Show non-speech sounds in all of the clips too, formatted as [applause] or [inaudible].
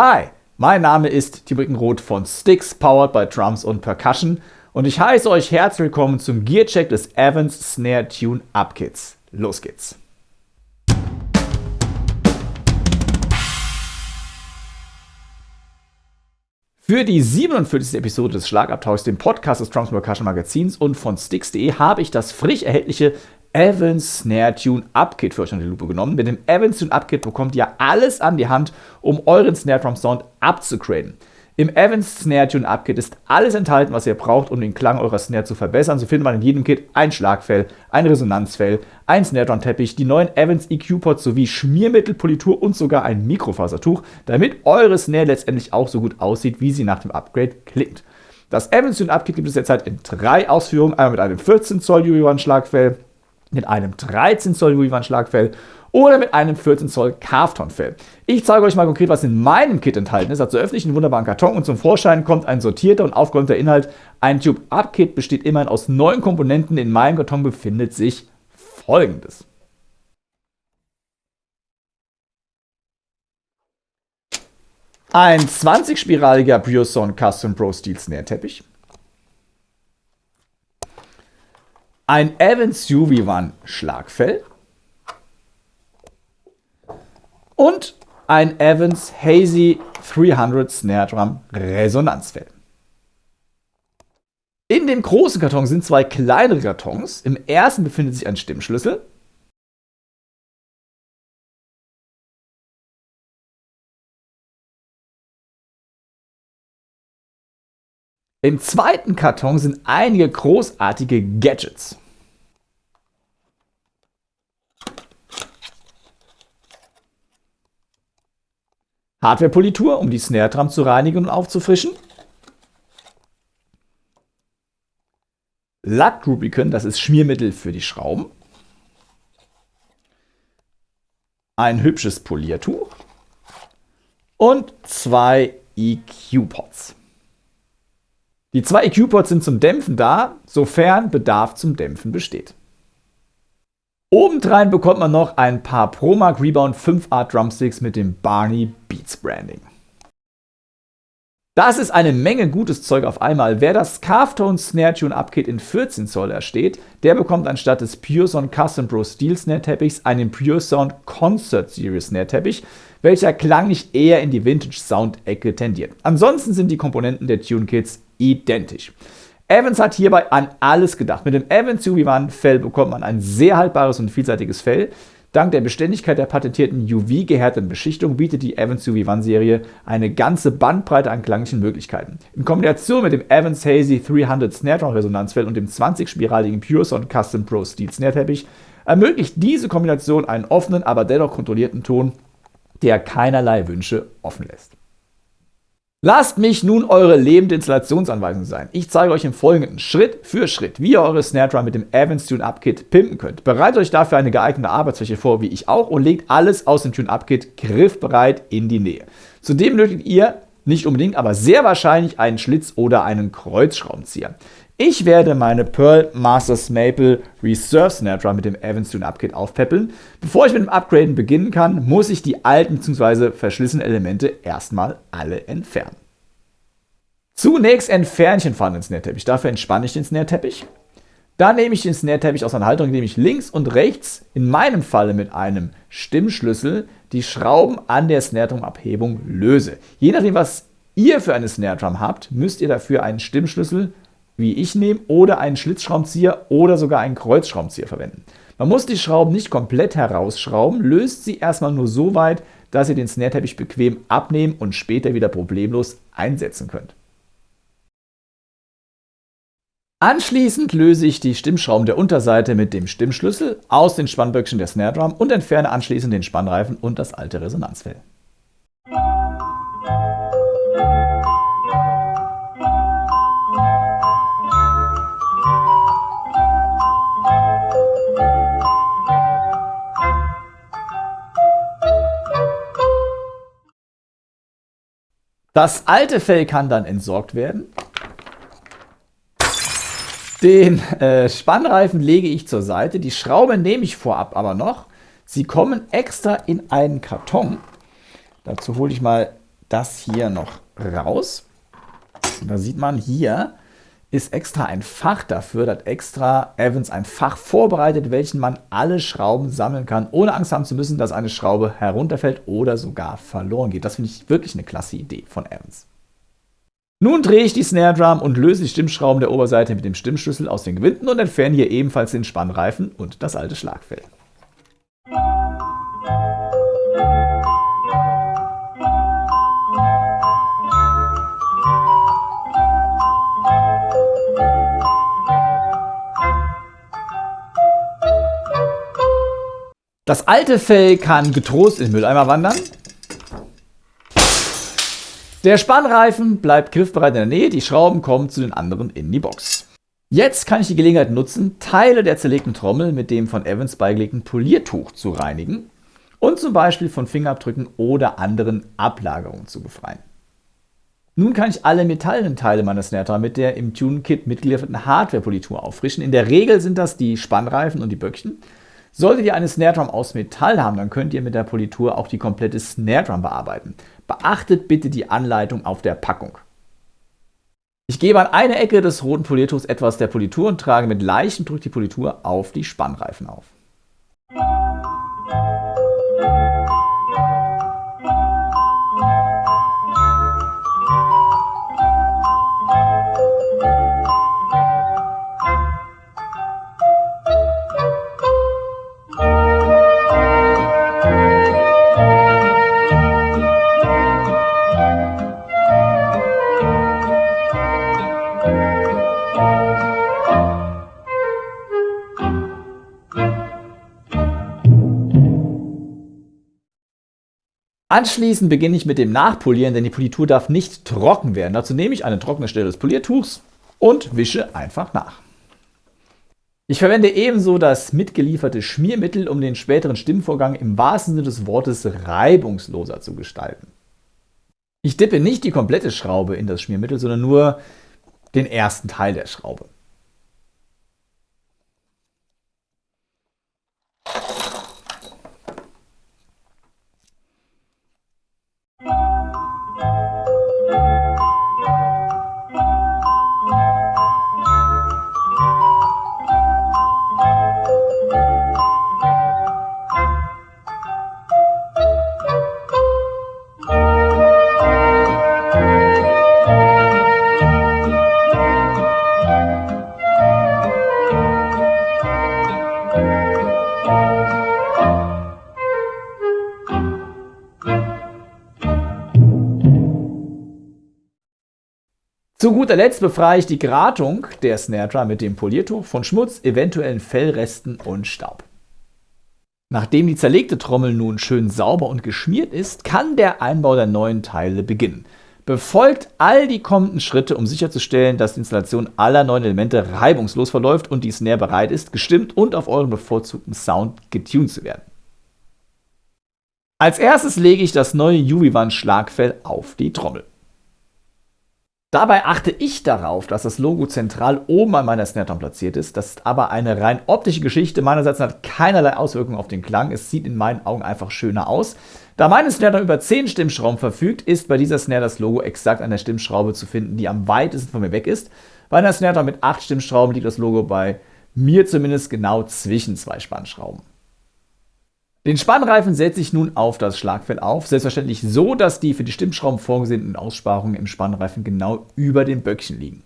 Hi, mein Name ist Timo Roth von Sticks, powered by Drums und Percussion und ich heiße euch herzlich willkommen zum Gearcheck des Evans Snare Tune Up Kits. Los geht's! Für die 47. Episode des Schlagabtauschs, dem Podcast des Drums Percussion Magazins und von Sticks.de habe ich das frisch erhältliche Evans Snare Tune Up Kit für euch unter die Lupe genommen. Mit dem Evans Tune Up Kit bekommt ihr alles an die Hand, um euren Snare Drum Sound abzugraden. Im Evans Snare Tune Up Kit ist alles enthalten, was ihr braucht, um den Klang eurer Snare zu verbessern. So findet man in jedem Kit ein Schlagfell, ein Resonanzfell, ein Snare Drum Teppich, die neuen Evans EQ Pods sowie Schmiermittel, Politur und sogar ein Mikrofasertuch, damit eure Snare letztendlich auch so gut aussieht, wie sie nach dem Upgrade klingt. Das Evans Tune Up Kit gibt es derzeit in drei Ausführungen, einmal mit einem 14 Zoll UV1 Schlagfell, mit einem 13 Zoll Louis-Schlagfell oder mit einem 14 Zoll Carvton-Fell. Ich zeige euch mal konkret, was in meinem Kit enthalten ist. Dazu öffne ich einen wunderbaren Karton und zum Vorschein kommt ein sortierter und aufgeräumter Inhalt. Ein Tube-Up-Kit besteht immerhin aus neun Komponenten. In meinem Karton befindet sich folgendes. Ein 20-spiraliger Pure Custom Pro Steel Snare Teppich. Ein Evans UV1 Schlagfell und ein Evans Hazy 300 Snare Drum Resonanzfell. In dem großen Karton sind zwei kleinere Kartons. Im ersten befindet sich ein Stimmschlüssel. Im zweiten Karton sind einige großartige Gadgets. Hardware-Politur, um die Snare Drum zu reinigen und aufzufrischen. Lack Rubicon, das ist Schmiermittel für die Schrauben. Ein hübsches Poliertuch. Und zwei EQ-Pots. Die zwei EQ-Ports sind zum Dämpfen da, sofern Bedarf zum Dämpfen besteht. Obendrein bekommt man noch ein paar ProMark Rebound 5 Art Drumsticks mit dem Barney Beats Branding. Das ist eine Menge gutes Zeug auf einmal. Wer das Carvtone Snare Tune Upkit in 14 Zoll ersteht, der bekommt anstatt des Pure Sound Custom Pro Steel Snare Teppichs einen Pure Sound Concert Series Snare Teppich, welcher klanglich eher in die Vintage Sound Ecke tendiert. Ansonsten sind die Komponenten der Tune Kits identisch. Evans hat hierbei an alles gedacht. Mit dem Evans UV1-Fell bekommt man ein sehr haltbares und vielseitiges Fell. Dank der Beständigkeit der patentierten UV-gehärteten Beschichtung bietet die Evans UV1-Serie eine ganze Bandbreite an klanglichen Möglichkeiten. In Kombination mit dem Evans Hazy 300 Snare Drum Resonanzfell und dem 20-spiraligen Pure Sound Custom Pro Steel Snare Teppich ermöglicht diese Kombination einen offenen, aber dennoch kontrollierten Ton, der keinerlei Wünsche offen lässt. Lasst mich nun eure lebende Installationsanweisung sein. Ich zeige euch im Folgenden Schritt für Schritt, wie ihr eure Snare Drum mit dem Evans Tune Up Kit pimpen könnt. Bereitet euch dafür eine geeignete Arbeitsfläche vor, wie ich auch, und legt alles aus dem Tune Up Kit griffbereit in die Nähe. Zudem benötigt ihr nicht unbedingt, aber sehr wahrscheinlich einen Schlitz oder einen Kreuzschraubenzieher. Ich werde meine Pearl Masters Maple Reserve Snare Drum mit dem Evans Tune Up Kit aufpäppeln. Bevor ich mit dem Upgraden beginnen kann, muss ich die alten bzw. verschlissenen Elemente erstmal alle entfernen. Zunächst entferne ich den vorhandenen Snare Teppich. Dafür entspanne ich den Snare Teppich. Dann nehme ich den Snare Teppich aus einer Halterung, indem ich links und rechts, in meinem Falle mit einem Stimmschlüssel, die Schrauben an der Snare Drum Abhebung löse. Je nachdem, was ihr für eine Snare Drum habt, müsst ihr dafür einen Stimmschlüssel wie ich nehme, oder einen Schlitzschraubenzieher oder sogar einen Kreuzschraubenzieher verwenden. Man muss die Schrauben nicht komplett herausschrauben, löst sie erstmal nur so weit, dass ihr den Snare-Teppich bequem abnehmen und später wieder problemlos einsetzen könnt. Anschließend löse ich die Stimmschrauben der Unterseite mit dem Stimmschlüssel aus den Spannböckchen der Snare Drum und entferne anschließend den Spannreifen und das alte Resonanzfell. Das alte Fell kann dann entsorgt werden. Den äh, Spannreifen lege ich zur Seite. Die Schraube nehme ich vorab aber noch. Sie kommen extra in einen Karton. Dazu hole ich mal das hier noch raus. Da sieht man hier, ist extra ein Fach dafür, da hat extra Evans ein Fach vorbereitet, welchen man alle Schrauben sammeln kann, ohne Angst haben zu müssen, dass eine Schraube herunterfällt oder sogar verloren geht. Das finde ich wirklich eine klasse Idee von Evans. Nun drehe ich die Snare Drum und löse die Stimmschrauben der Oberseite mit dem Stimmschlüssel aus den Gewinden und entferne hier ebenfalls den Spannreifen und das alte Schlagfell. Das alte Fell kann getrost in den Mülleimer wandern. Der Spannreifen bleibt griffbereit in der Nähe, die Schrauben kommen zu den anderen in die Box. Jetzt kann ich die Gelegenheit nutzen, Teile der zerlegten Trommel mit dem von Evans beigelegten Poliertuch zu reinigen und zum Beispiel von Fingerabdrücken oder anderen Ablagerungen zu befreien. Nun kann ich alle metallenen Teile meiner Snare mit der im Tune-Kit mitgelieferten Hardware-Politur auffrischen. In der Regel sind das die Spannreifen und die Böckchen. Solltet ihr eine Snare Drum aus Metall haben, dann könnt ihr mit der Politur auch die komplette Snare Drum bearbeiten. Beachtet bitte die Anleitung auf der Packung. Ich gebe an eine Ecke des roten Poliertuchs etwas der Politur und trage mit leichtem Druck die Politur auf die Spannreifen auf. Anschließend beginne ich mit dem Nachpolieren, denn die Politur darf nicht trocken werden. Dazu nehme ich eine trockene Stelle des Poliertuchs und wische einfach nach. Ich verwende ebenso das mitgelieferte Schmiermittel, um den späteren Stimmvorgang im wahrsten Sinne des Wortes reibungsloser zu gestalten. Ich dippe nicht die komplette Schraube in das Schmiermittel, sondern nur den ersten Teil der Schraube. Zu guter Letzt befreie ich die Gratung der Snare Drum mit dem Poliertuch von Schmutz, eventuellen Fellresten und Staub. Nachdem die zerlegte Trommel nun schön sauber und geschmiert ist, kann der Einbau der neuen Teile beginnen. Befolgt all die kommenden Schritte, um sicherzustellen, dass die Installation aller neuen Elemente reibungslos verläuft und die Snare bereit ist, gestimmt und auf euren bevorzugten Sound getuned zu werden. Als erstes lege ich das neue Juvivan Schlagfell auf die Trommel. Dabei achte ich darauf, dass das Logo zentral oben an meiner Snare Drum platziert ist. Das ist aber eine rein optische Geschichte. Meinerseits hat keinerlei Auswirkungen auf den Klang. Es sieht in meinen Augen einfach schöner aus. Da meine Snare Drum über 10 Stimmschrauben verfügt, ist bei dieser Snare das Logo exakt an der Stimmschraube zu finden, die am weitesten von mir weg ist. Bei einer Snare Drum mit 8 Stimmschrauben liegt das Logo bei mir zumindest genau zwischen zwei Spannschrauben. Den Spannreifen setze ich nun auf das Schlagfell auf, selbstverständlich so, dass die für die Stimmschrauben vorgesehenen Aussparungen im Spannreifen genau über dem Böckchen liegen.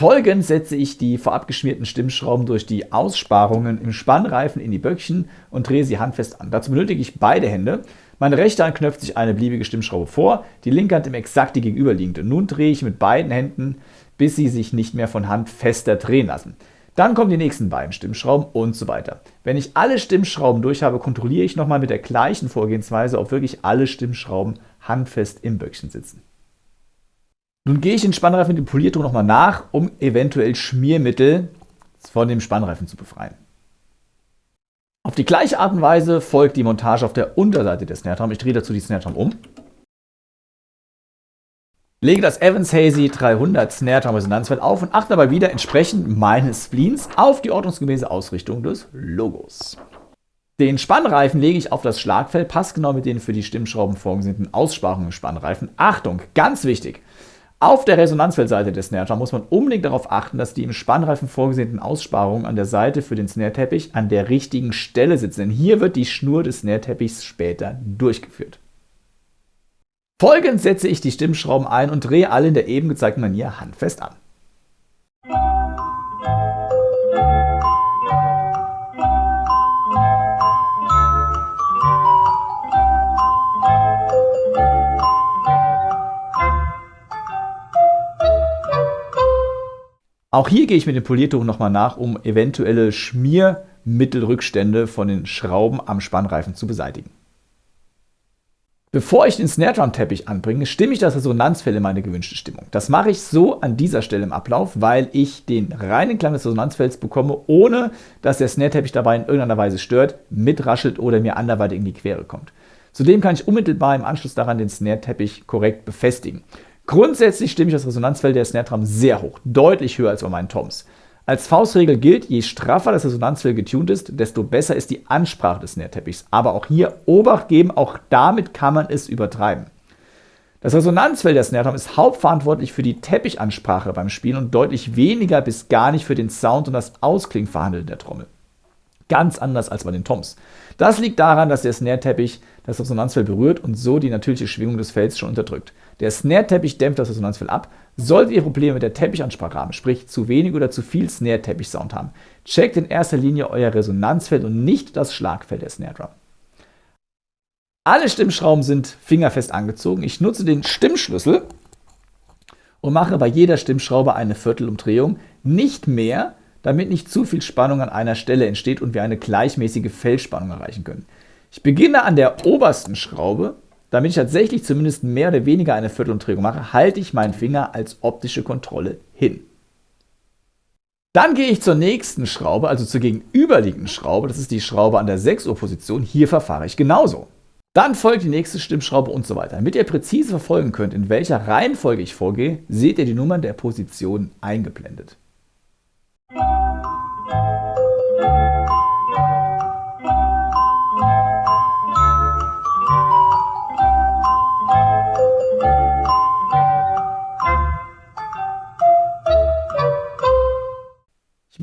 Folgend setze ich die vorab geschmierten Stimmschrauben durch die Aussparungen im Spannreifen in die Böckchen und drehe sie handfest an. Dazu benötige ich beide Hände. Meine rechte Hand knöpft sich eine beliebige Stimmschraube vor, die linke Hand im exakt die gegenüberliegende. Nun drehe ich mit beiden Händen, bis sie sich nicht mehr von Hand fester drehen lassen. Dann kommen die nächsten beiden Stimmschrauben und so weiter. Wenn ich alle Stimmschrauben durch habe, kontrolliere ich nochmal mit der gleichen Vorgehensweise, ob wirklich alle Stimmschrauben handfest im Böckchen sitzen. Nun gehe ich den Spannreifen mit dem Poliertuch nochmal nach, um eventuell Schmiermittel von dem Spannreifen zu befreien. Auf die gleiche Art und Weise folgt die Montage auf der Unterseite des Snare Drum. Ich drehe dazu die Snare Drum um Lege das Evans Hazy 300 Snare Drum Resonanzfeld auf und achte dabei wieder entsprechend meines Spleens auf die ordnungsgemäße Ausrichtung des Logos. Den Spannreifen lege ich auf das Schlagfell, passgenau mit den für die Stimmschrauben vorgesehenen Aussparungen Spannreifen. Achtung, ganz wichtig! Auf der Resonanzfeldseite des Snare muss man unbedingt darauf achten, dass die im Spannreifen vorgesehenen Aussparungen an der Seite für den Snare-Teppich an der richtigen Stelle sitzen, denn hier wird die Schnur des Snare-Teppichs später durchgeführt. Folgend setze ich die Stimmschrauben ein und drehe alle in der eben gezeigten Manier handfest an. Auch hier gehe ich mit dem Poliertuch nochmal nach, um eventuelle Schmiermittelrückstände von den Schrauben am Spannreifen zu beseitigen. Bevor ich den Snare Drum Teppich anbringe, stimme ich das Resonanzfell in meine gewünschte Stimmung. Das mache ich so an dieser Stelle im Ablauf, weil ich den reinen Klang des Resonanzfelds bekomme, ohne dass der Snare Teppich dabei in irgendeiner Weise stört, mitraschelt oder mir anderweitig in die Quere kommt. Zudem kann ich unmittelbar im Anschluss daran den Snare Teppich korrekt befestigen. Grundsätzlich stimme ich das Resonanzfeld der Snare Drum sehr hoch, deutlich höher als bei meinen Toms. Als Faustregel gilt, je straffer das Resonanzfeld getuned ist, desto besser ist die Ansprache des Snare-Teppichs. Aber auch hier Obacht geben, auch damit kann man es übertreiben. Das Resonanzfeld der Snare Drum ist hauptverantwortlich für die Teppichansprache beim Spielen und deutlich weniger bis gar nicht für den Sound und das Ausklingverhandeln der Trommel. Ganz anders als bei den Toms. Das liegt daran, dass der Snare-Teppich das Resonanzfeld berührt und so die natürliche Schwingung des Felds schon unterdrückt. Der Snare-Teppich dämpft das Resonanzfeld ab. Solltet ihr Probleme mit der Teppichansprache haben, sprich zu wenig oder zu viel Snare-Teppich-Sound haben, checkt in erster Linie euer Resonanzfeld und nicht das Schlagfeld der Snare Drum. Alle Stimmschrauben sind fingerfest angezogen. Ich nutze den Stimmschlüssel und mache bei jeder Stimmschraube eine Viertelumdrehung, nicht mehr, damit nicht zu viel Spannung an einer Stelle entsteht und wir eine gleichmäßige Feldspannung erreichen können. Ich beginne an der obersten Schraube damit ich tatsächlich zumindest mehr oder weniger eine Viertelumdrehung mache, halte ich meinen Finger als optische Kontrolle hin. Dann gehe ich zur nächsten Schraube, also zur gegenüberliegenden Schraube. Das ist die Schraube an der 6 Uhr Position. Hier verfahre ich genauso. Dann folgt die nächste Stimmschraube und so weiter. Damit ihr präzise verfolgen könnt, in welcher Reihenfolge ich vorgehe, seht ihr die Nummern der Positionen eingeblendet.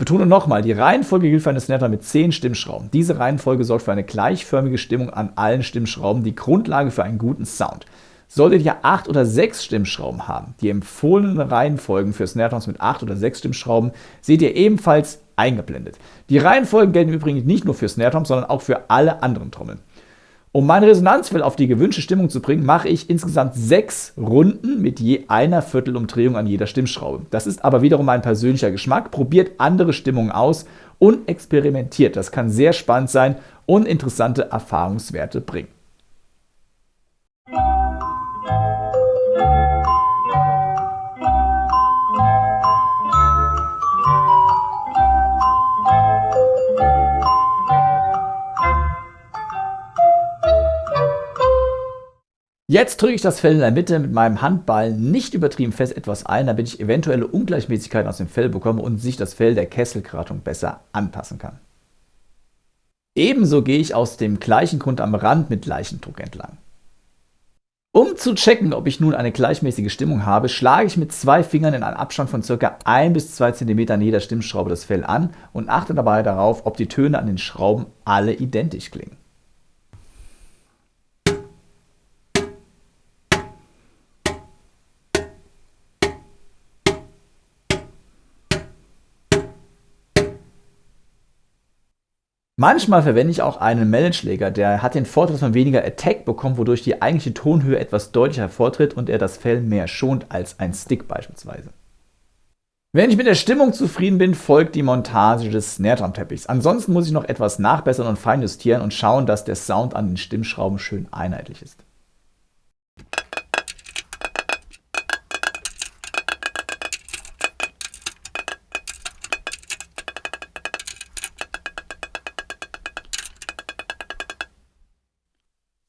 Betone nochmal, die Reihenfolge gilt für eine Snare mit 10 Stimmschrauben. Diese Reihenfolge sorgt für eine gleichförmige Stimmung an allen Stimmschrauben, die Grundlage für einen guten Sound. Solltet ihr 8 oder 6 Stimmschrauben haben, die empfohlenen Reihenfolgen für Snare Drums mit 8 oder 6 Stimmschrauben, seht ihr ebenfalls eingeblendet. Die Reihenfolgen gelten übrigens nicht nur für Snare Drums, sondern auch für alle anderen Trommeln. Um mein Resonanzfeld auf die gewünschte Stimmung zu bringen, mache ich insgesamt sechs Runden mit je einer Viertelumdrehung an jeder Stimmschraube. Das ist aber wiederum mein persönlicher Geschmack. Probiert andere Stimmungen aus und experimentiert. Das kann sehr spannend sein und interessante Erfahrungswerte bringen. Jetzt drücke ich das Fell in der Mitte mit meinem Handball nicht übertrieben fest etwas ein, damit ich eventuelle Ungleichmäßigkeiten aus dem Fell bekomme und sich das Fell der Kesselkratung besser anpassen kann. Ebenso gehe ich aus dem gleichen Grund am Rand mit Leichendruck entlang. Um zu checken, ob ich nun eine gleichmäßige Stimmung habe, schlage ich mit zwei Fingern in einem Abstand von ca. 1 bis 2 cm an jeder Stimmschraube das Fell an und achte dabei darauf, ob die Töne an den Schrauben alle identisch klingen. Manchmal verwende ich auch einen Mellenschläger, der hat den Vorteil, dass man weniger Attack bekommt, wodurch die eigentliche Tonhöhe etwas deutlicher hervortritt und er das Fell mehr schont als ein Stick beispielsweise. Wenn ich mit der Stimmung zufrieden bin, folgt die Montage des Snare Drum Teppichs. Ansonsten muss ich noch etwas nachbessern und feinjustieren und schauen, dass der Sound an den Stimmschrauben schön einheitlich ist.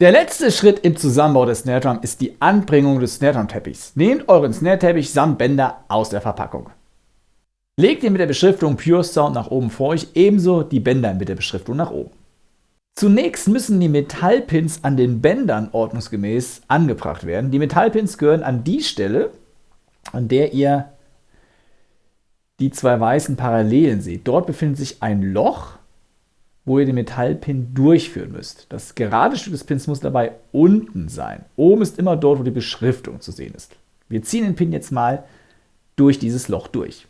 Der letzte Schritt im Zusammenbau des Snare Drum ist die Anbringung des Snare Drum Teppichs. Nehmt euren Snare Teppich samt Bänder aus der Verpackung. Legt ihn mit der Beschriftung Pure Sound nach oben vor euch, ebenso die Bänder mit der Beschriftung nach oben. Zunächst müssen die Metallpins an den Bändern ordnungsgemäß angebracht werden. Die Metallpins gehören an die Stelle, an der ihr die zwei weißen Parallelen seht. Dort befindet sich ein Loch, wo ihr den Metallpin durchführen müsst. Das gerade Stück des Pins muss dabei unten sein. Oben ist immer dort, wo die Beschriftung zu sehen ist. Wir ziehen den Pin jetzt mal durch dieses Loch durch.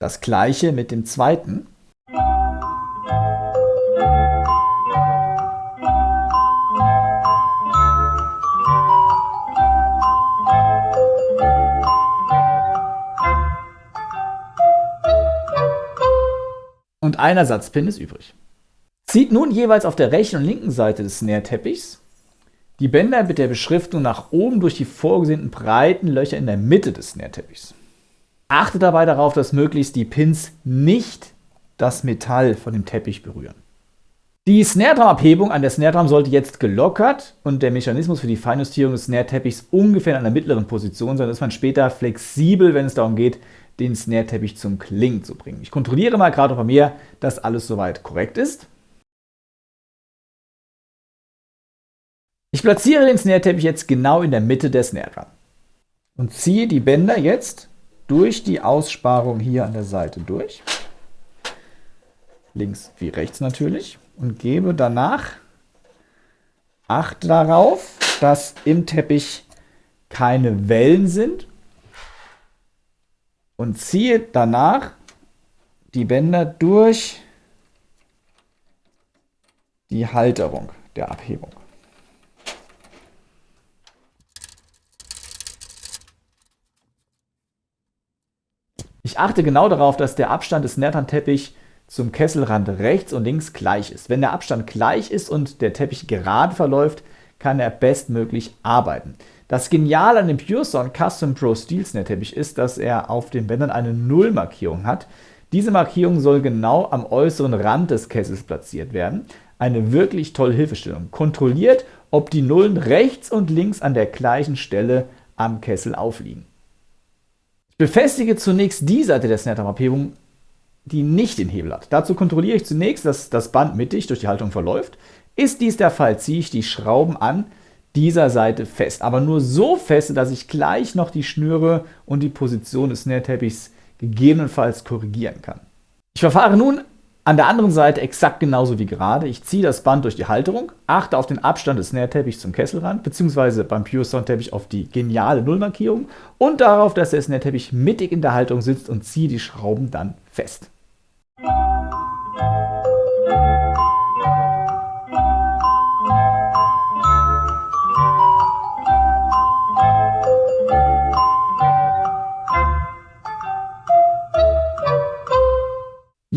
Das gleiche mit dem zweiten. Und ein Ersatzpin ist übrig. Zieht nun jeweils auf der rechten und linken Seite des Snare-Teppichs die Bänder mit der Beschriftung nach oben durch die vorgesehenen breiten Löcher in der Mitte des Snare-Teppichs. Achte dabei darauf, dass möglichst die Pins nicht das Metall von dem Teppich berühren. Die Snare-Drum-Abhebung an der Snare-Drum sollte jetzt gelockert und der Mechanismus für die Feinjustierung des Snare-Teppichs ungefähr in einer mittleren Position sein, dass man später flexibel, wenn es darum geht, den Snare-Teppich zum Klingen zu bringen. Ich kontrolliere mal gerade bei mir, dass alles soweit korrekt ist. Ich platziere den Snare-Teppich jetzt genau in der Mitte der Snare-Drum und ziehe die Bänder jetzt durch die Aussparung hier an der Seite durch. Links wie rechts natürlich. Und gebe danach Acht darauf, dass im Teppich keine Wellen sind. Und ziehe danach die Bänder durch die Halterung der Abhebung. Ich achte genau darauf, dass der Abstand des Nertan-Teppich zum Kesselrand rechts und links gleich ist. Wenn der Abstand gleich ist und der Teppich gerade verläuft, kann er bestmöglich arbeiten. Das Geniale an dem PureSound Custom Pro Steel Snare Teppich ist, dass er auf den Bändern eine Nullmarkierung hat. Diese Markierung soll genau am äußeren Rand des Kessels platziert werden. Eine wirklich tolle Hilfestellung. Kontrolliert, ob die Nullen rechts und links an der gleichen Stelle am Kessel aufliegen. Befestige zunächst die Seite der Snare-Abhebung, die nicht den Hebel hat. Dazu kontrolliere ich zunächst, dass das Band mittig durch die Haltung verläuft. Ist dies der Fall, ziehe ich die Schrauben an dieser Seite fest. Aber nur so fest, dass ich gleich noch die Schnüre und die Position des Snare-Teppichs gegebenenfalls korrigieren kann. Ich verfahre nun an der anderen Seite exakt genauso wie gerade. Ich ziehe das Band durch die Halterung, achte auf den Abstand des Snare-Teppichs zum Kesselrand, beziehungsweise beim Pure Sound-Teppich auf die geniale Nullmarkierung und darauf, dass der Snare-Teppich mittig in der Halterung sitzt und ziehe die Schrauben dann fest.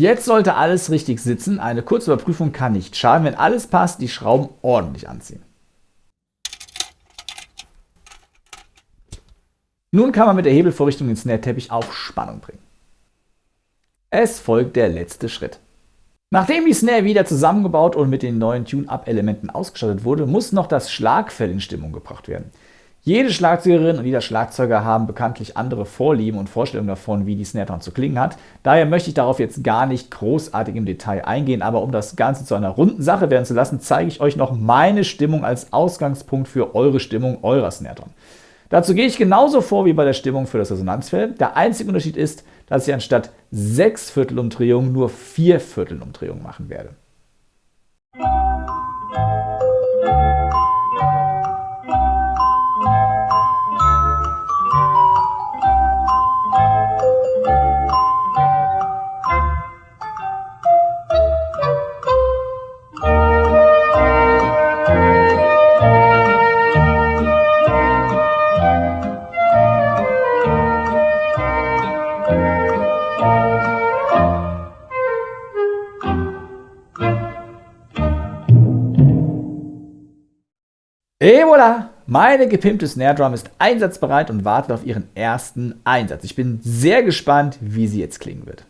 Jetzt sollte alles richtig sitzen. Eine kurze Überprüfung kann nicht schaden. Wenn alles passt, die Schrauben ordentlich anziehen. Nun kann man mit der Hebelvorrichtung den Snare-Teppich auf Spannung bringen. Es folgt der letzte Schritt. Nachdem die Snare wieder zusammengebaut und mit den neuen Tune-Up-Elementen ausgestattet wurde, muss noch das Schlagfell in Stimmung gebracht werden. Jede Schlagzeugerin und jeder Schlagzeuger haben bekanntlich andere Vorlieben und Vorstellungen davon, wie die Snare Drum zu klingen hat. Daher möchte ich darauf jetzt gar nicht großartig im Detail eingehen, aber um das Ganze zu einer runden Sache werden zu lassen, zeige ich euch noch meine Stimmung als Ausgangspunkt für eure Stimmung eurer Snare Drum. Dazu gehe ich genauso vor wie bei der Stimmung für das Resonanzfell. Der einzige Unterschied ist, dass ich anstatt 6 Viertelumdrehungen nur 4 Viertelumdrehungen machen werde. Et voilà! Meine gepimpte Snare Drum ist einsatzbereit und wartet auf ihren ersten Einsatz. Ich bin sehr gespannt, wie sie jetzt klingen wird.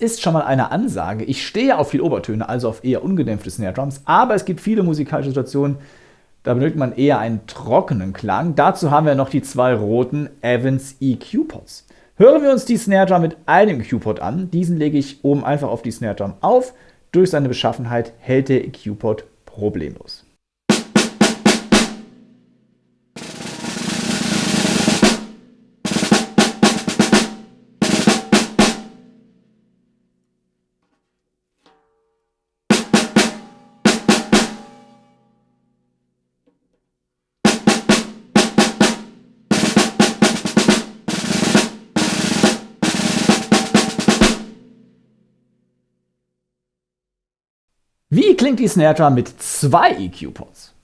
Ist schon mal eine Ansage. Ich stehe auf viel Obertöne, also auf eher ungedämpfte Snare Drums, aber es gibt viele musikalische Situationen, da benötigt man eher einen trockenen Klang. Dazu haben wir noch die zwei roten Evans EQ Pots. Hören wir uns die Snare Drum mit einem EQ Pot an. Diesen lege ich oben einfach auf die Snare Drum auf. Durch seine Beschaffenheit hält der EQ Pot problemlos. Wie klingt die Snare Drum mit zwei EQ-Pots?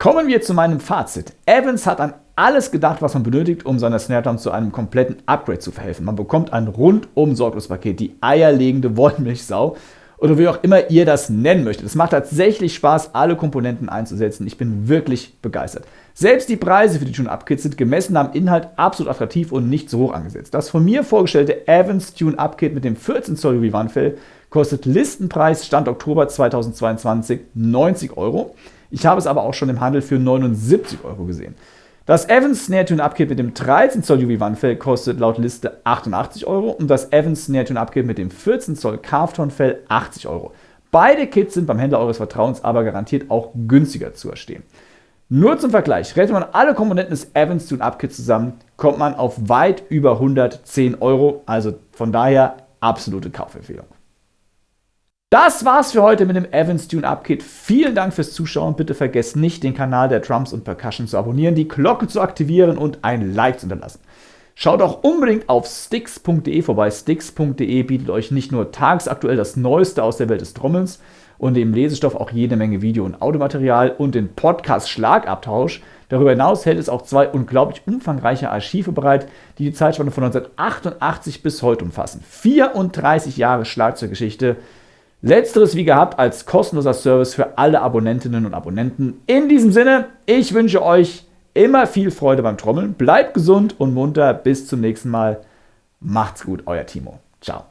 Kommen wir zu meinem Fazit. Evans hat an alles gedacht, was man benötigt, um seiner Snare Drum zu einem kompletten Upgrade zu verhelfen. Man bekommt ein rundum sorglos Paket, die eierlegende [laughs] Wollmilchsau oder wie auch immer ihr das nennen möchtet. Es macht tatsächlich Spaß, alle Komponenten einzusetzen. Ich bin wirklich begeistert. Selbst die Preise für die Tune-Up-Kits sind gemessen am Inhalt absolut attraktiv und nicht so hoch angesetzt. Das von mir vorgestellte Evans Tune-Up-Kit mit dem 14 Zoll UV-Wandfell kostet Listenpreis Stand Oktober 2022 90 Euro. Ich habe es aber auch schon im Handel für 79 Euro gesehen. Das Evans Snare Tune Up Kit mit dem 13 Zoll UV Wandfell kostet laut Liste 88 Euro und das Evans Snare Tune Up Kit mit dem 14 Zoll Carvton Fell 80 Euro. Beide Kits sind beim Händler eures Vertrauens aber garantiert auch günstiger zu erstehen. Nur zum Vergleich, rechnet man alle Komponenten des Evans Tune Up Kits zusammen, kommt man auf weit über 110 Euro, also von daher absolute Kaufempfehlung. Das war's für heute mit dem Evans Tune Up Kit. Vielen Dank fürs Zuschauen. Bitte vergesst nicht, den Kanal der Drums und Percussion zu abonnieren, die Glocke zu aktivieren und ein Like zu hinterlassen. Schaut auch unbedingt auf sticks.de vorbei. Sticks.de bietet euch nicht nur tagsaktuell das Neueste aus der Welt des Trommelns und dem Lesestoff auch jede Menge Video- und Audiomaterial und den Podcast Schlagabtausch. Darüber hinaus hält es auch zwei unglaublich umfangreiche Archive bereit, die die Zeitspanne von 1988 bis heute umfassen. 34 Jahre Schlagzeuggeschichte. Letzteres wie gehabt als kostenloser Service für alle Abonnentinnen und Abonnenten. In diesem Sinne, ich wünsche euch immer viel Freude beim Trommeln. Bleibt gesund und munter. Bis zum nächsten Mal. Macht's gut, euer Timo. Ciao.